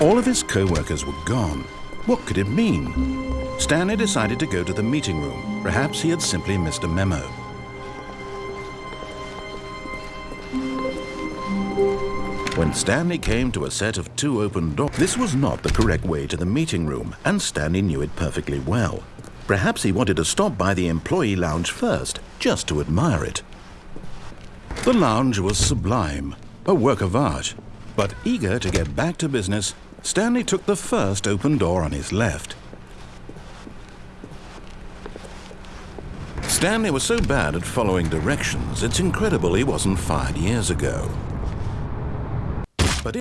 All of his co-workers were gone. What could it mean? Stanley decided to go to the meeting room. Perhaps he had simply missed a memo. When Stanley came to a set of two open doors, this was not the correct way to the meeting room, and Stanley knew it perfectly well. Perhaps he wanted to stop by the employee lounge first, just to admire it. The lounge was sublime, a work of art. But eager to get back to business, Stanley took the first open door on his left. Stanley was so bad at following directions, it's incredible he wasn't fired years ago.